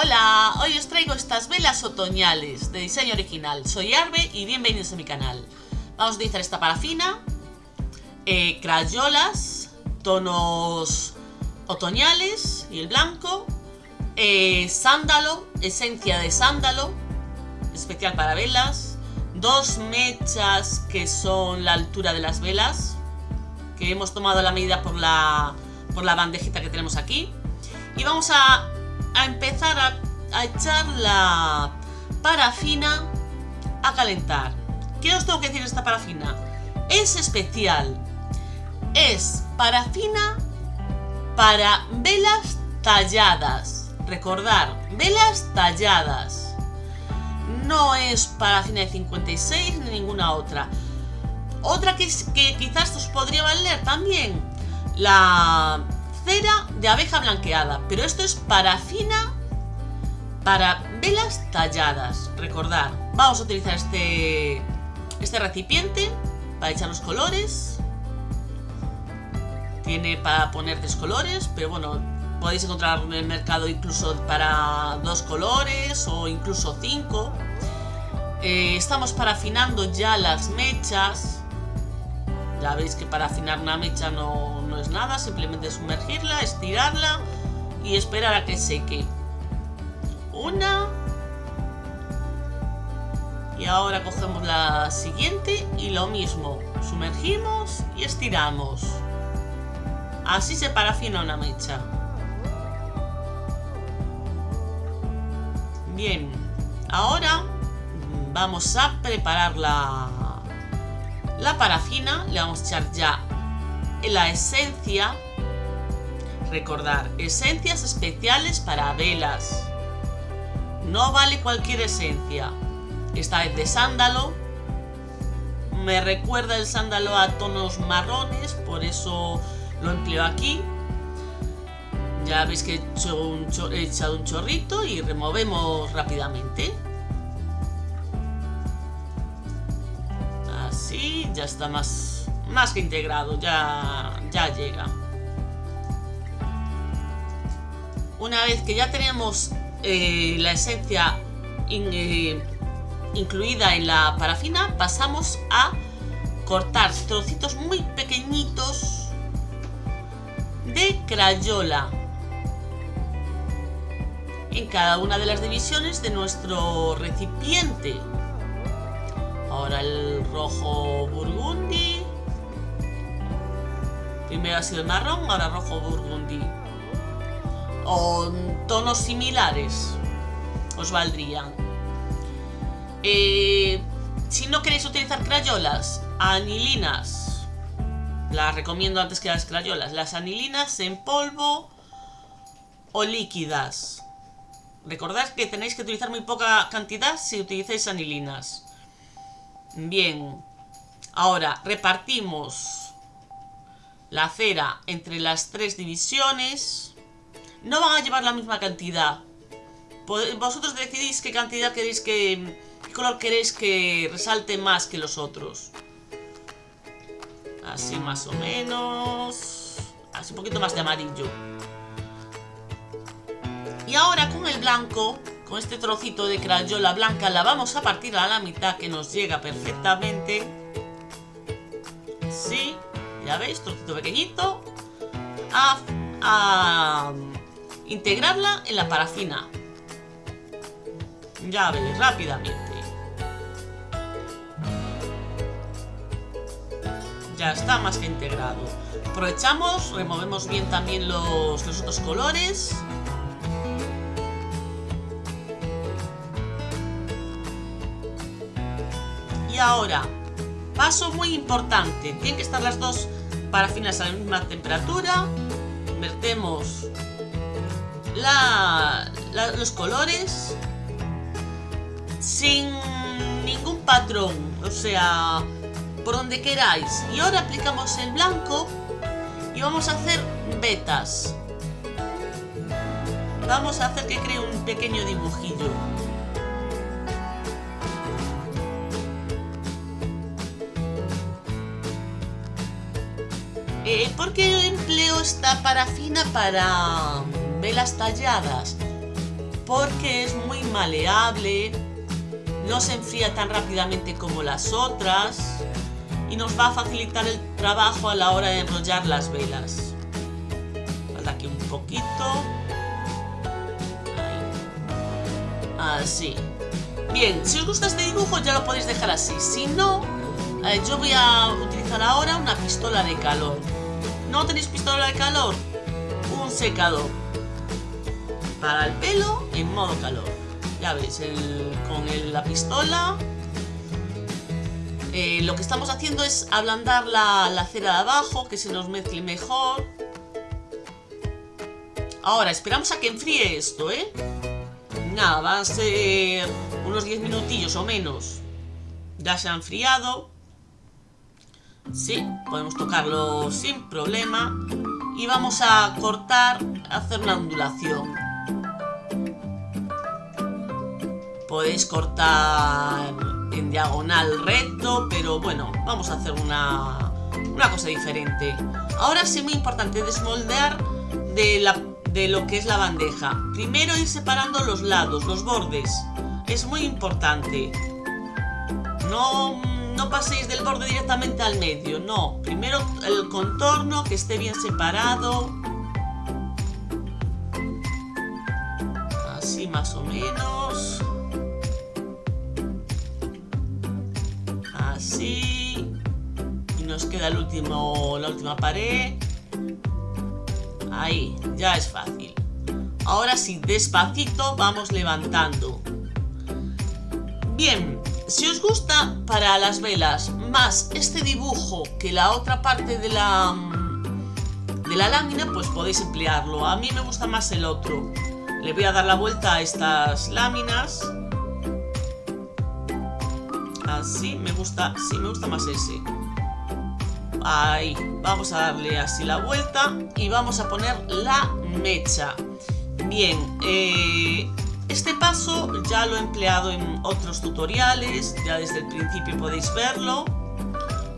Hola, hoy os traigo estas velas otoñales de diseño original. Soy Arbe y bienvenidos a mi canal. Vamos a utilizar esta parafina, eh, crayolas, tonos otoñales y el blanco, eh, sándalo, esencia de sándalo, especial para velas, dos mechas que son la altura de las velas, que hemos tomado la medida por la, por la bandejita que tenemos aquí. Y vamos a a empezar a, echar la parafina a calentar. ¿Qué os tengo que decir de esta parafina? Es especial. Es parafina para velas talladas. Recordar, velas talladas. No es parafina de 56 ni ninguna otra. Otra que quizás os podría valer también. La de abeja blanqueada, pero esto es parafina para velas talladas. Recordar, vamos a utilizar este, este recipiente para echar los colores. Tiene para poner tres colores, pero bueno, podéis encontrar en el mercado incluso para dos colores o incluso cinco. Eh, estamos parafinando ya las mechas. Ya veis que para afinar una mecha no, no es nada, simplemente sumergirla, estirarla y esperar a que seque. Una. Y ahora cogemos la siguiente y lo mismo. Sumergimos y estiramos. Así se parafina una mecha. Bien, ahora vamos a preparar la, la parafina. Le vamos a echar ya la esencia, recordar, esencias especiales para velas. No vale cualquier esencia. Esta vez de sándalo. Me recuerda el sándalo a tonos marrones, por eso lo empleo aquí. Ya veis que he, he echado un chorrito y removemos rápidamente. Así, ya está más más que integrado, ya, ya llega. Una vez que ya tenemos eh, la esencia eh, incluida en la parafina, pasamos a cortar trocitos muy pequeñitos de crayola en cada una de las divisiones de nuestro recipiente. Rojo burgundi, Primero ha sido el marrón, ahora rojo burgundy. O tonos similares os valdrían. Eh, si no queréis utilizar crayolas, anilinas. Las recomiendo antes que las crayolas. Las anilinas en polvo o líquidas. Recordad que tenéis que utilizar muy poca cantidad si utilizáis anilinas. Bien. Ahora, repartimos la cera entre las tres divisiones. No van a llevar la misma cantidad. Vosotros decidís qué cantidad queréis que... qué color queréis que resalte más que los otros. Así más o menos... Así un poquito más de amarillo. Y ahora con el blanco, con este trocito de crayola blanca, la vamos a partir a la mitad que nos llega perfectamente. Sí. Ya veis, trocito pequeñito. A, integrarla en la parafina. Ya veis, rápidamente. Ya está más que integrado. Aprovechamos, removemos bien también los, los otros colores. Y ahora, paso muy importante, tienen que estar las dos parafinas a la misma temperatura. Vertemos los colores sin ningún patrón, o sea, por donde queráis. Y ahora aplicamos el blanco y vamos a hacer vetas. Vamos a hacer que cree un pequeño dibujillo. Eh, ¿Por qué empleo esta parafina para velas talladas? porque es muy maleable, no se enfría tan rápidamente como las otras y nos va a facilitar el trabajo a la hora de enrollar las velas. Falta aquí un poquito. Así. Bien, si os gusta este dibujo ya lo podéis dejar así. Si no, eh, yo voy a utilizar ahora una pistola de calor. ¿No tenéis pistola de calor? Un secador. Para el pelo en modo calor. Ya veis, con la pistola eh, lo que estamos haciendo es ablandar la, la cera de abajo, que se nos mezcle mejor. Ahora, esperamos a que enfríe esto, ¿eh? Nada, van a ser unos 10 minutillos o menos. Ya se ha enfriado. Sí, podemos tocarlo sin problema. Y vamos a cortar, hacer una ondulación. Podéis cortar en diagonal recto, pero bueno, vamos a hacer una, una cosa diferente. Ahora sí, muy importante, desmoldear de, la, de lo que es la bandeja. Primero ir separando los lados, los bordes. Es muy importante. No, no paséis del borde directamente al medio, no. Primero el contorno, que esté bien separado. Así más o menos. Así. Y nos queda el último, la última pared. Ahí, ya es fácil. Ahora sí, despacito vamos levantando. Bien, si os gusta para las velas más este dibujo que la otra parte de la, de la lámina, pues podéis emplearlo. A mí me gusta más el otro. Le voy a dar la vuelta a estas láminas. Así, me gusta, sí, me gusta más ese. Ahí, vamos a darle así la vuelta y vamos a poner la mecha. Bien, eh, este paso ya lo he empleado en otros tutoriales, ya desde el principio podéis verlo.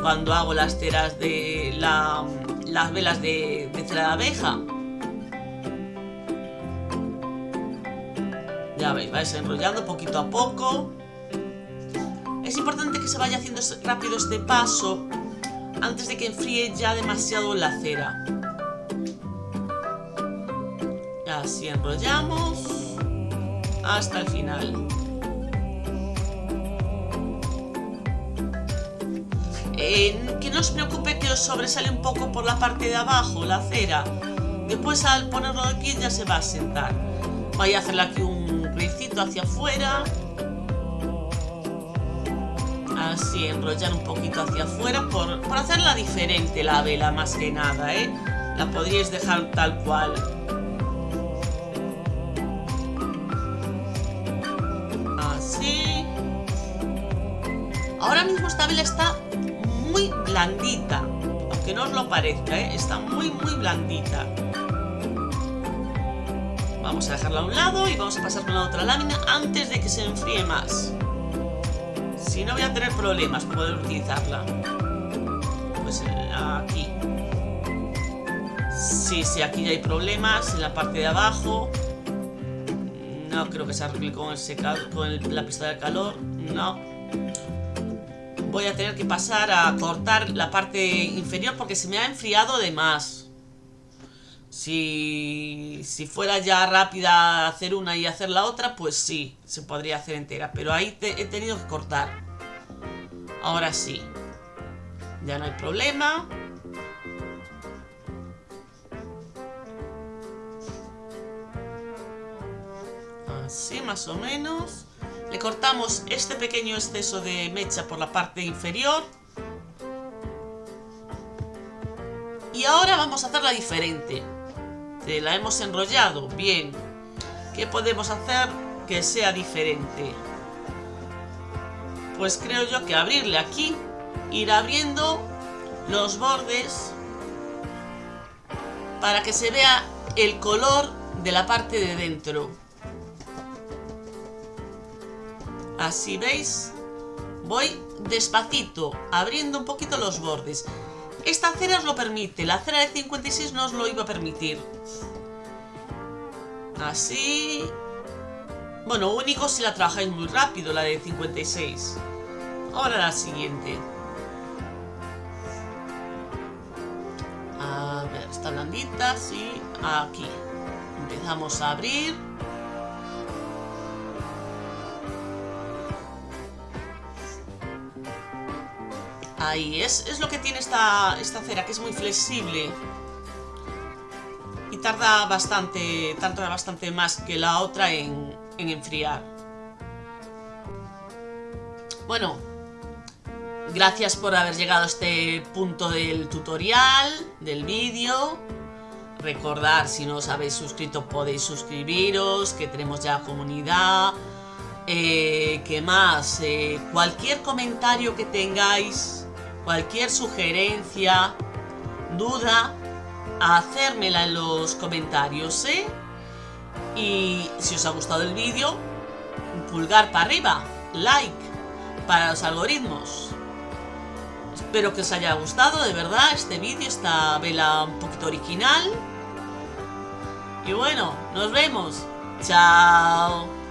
Cuando hago las ceras de las velas de, de cera de abeja. Ya veis, vais enrollando poquito a poco. Es importante que se vaya haciendo rápido este paso antes de que enfríe ya demasiado la cera. Así enrollamos hasta el final. que no os preocupe que os sobresale un poco por la parte de abajo, la cera. Después al ponerlo de pie ya se va a sentar. Voy a hacerle aquí un ricito hacia afuera. Así, enrollar un poquito hacia afuera por, por hacerla diferente la vela más que nada, ¿eh? La podríais dejar tal cual. Ahora mismo esta vela está muy blandita, aunque no os lo parezca, ¿eh? está muy muy blandita. Vamos a dejarla a un lado y vamos a pasar con la otra lámina antes de que se enfríe más. Si no voy a tener problemas para poder utilizarla. Pues eh, aquí. Sí, sí, aquí ya hay problemas en la parte de abajo. No creo que se arregle con, el con la pista de calor. No voy a tener que pasar a cortar la parte inferior porque se me ha enfriado de más. Si, si fuera ya rápida hacer una y hacer la otra, pues sí, se podría hacer entera. Pero ahí he tenido que cortar. Ahora sí. Ya no hay problema. Así más o menos. Le cortamos este pequeño exceso de mecha por la parte inferior. Y ahora vamos a hacerla diferente. La hemos enrollado, bien. ¿Qué podemos hacer que sea diferente? Pues creo yo que abrirle aquí, ir abriendo los bordes para que se vea el color de la parte de dentro. Así veis, voy despacito, abriendo un poquito los bordes. Esta cera os lo permite, la cera de 56 no os lo iba a permitir. Así, Bueno, único si la trabajáis muy rápido, la de 56. Ahora la siguiente. A ver, está blandita, sí. Aquí. Empezamos a abrir. Ahí, es, lo que tiene esta, cera, que es muy flexible. Y tarda bastante, tarda bastante más que la otra en, en enfriar. Bueno, gracias por haber llegado a este punto del tutorial, del vídeo. Recordar, si no os habéis suscrito podéis suscribiros, que tenemos ya comunidad. Eh, ¿Qué más? Eh, cualquier comentario que tengáis, cualquier sugerencia, duda, hacérmela en los comentarios, ¿eh? Y si os ha gustado el vídeo, pulgar para arriba, like, para los algoritmos. Espero que os haya gustado, de verdad, este vídeo, esta vela un poquito original. Y bueno, nos vemos. Chao.